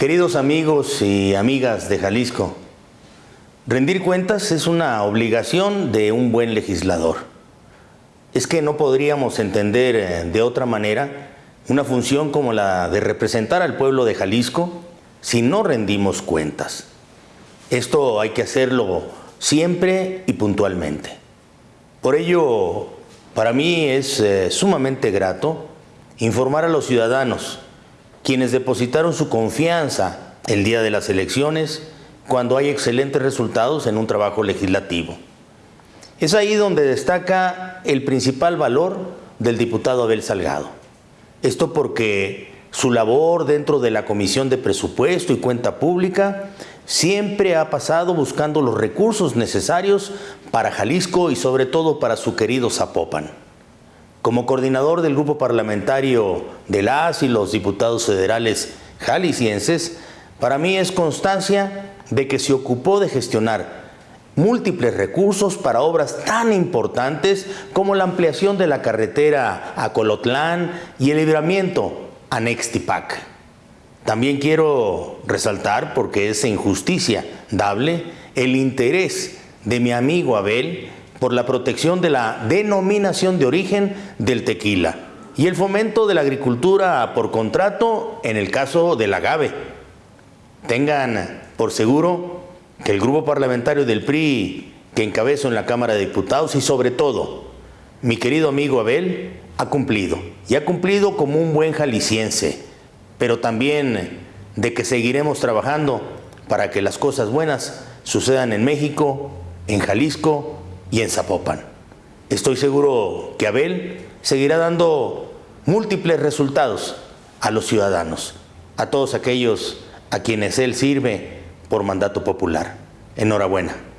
Queridos amigos y amigas de Jalisco, rendir cuentas es una obligación de un buen legislador. Es que no podríamos entender eh, de otra manera una función como la de representar al pueblo de Jalisco si no rendimos cuentas. Esto hay que hacerlo siempre y puntualmente. Por ello, para mí es eh, sumamente grato informar a los ciudadanos, quienes depositaron su confianza el día de las elecciones, cuando hay excelentes resultados en un trabajo legislativo. Es ahí donde destaca el principal valor del diputado Abel Salgado. Esto porque su labor dentro de la Comisión de Presupuesto y Cuenta Pública siempre ha pasado buscando los recursos necesarios para Jalisco y sobre todo para su querido Zapopan. Como coordinador del grupo parlamentario de las y los diputados federales jaliscienses, para mí es constancia de que se ocupó de gestionar múltiples recursos para obras tan importantes como la ampliación de la carretera a Colotlán y el libramiento a Nextipac. También quiero resaltar, porque es injusticia dable, el interés de mi amigo Abel por la protección de la denominación de origen del tequila y el fomento de la agricultura por contrato en el caso del agave. Tengan por seguro que el grupo parlamentario del PRI que encabezo en la Cámara de Diputados y sobre todo mi querido amigo Abel ha cumplido y ha cumplido como un buen jalisciense, pero también de que seguiremos trabajando para que las cosas buenas sucedan en México, en Jalisco y en Zapopan. Estoy seguro que Abel seguirá dando múltiples resultados a los ciudadanos, a todos aquellos a quienes él sirve por mandato popular. Enhorabuena.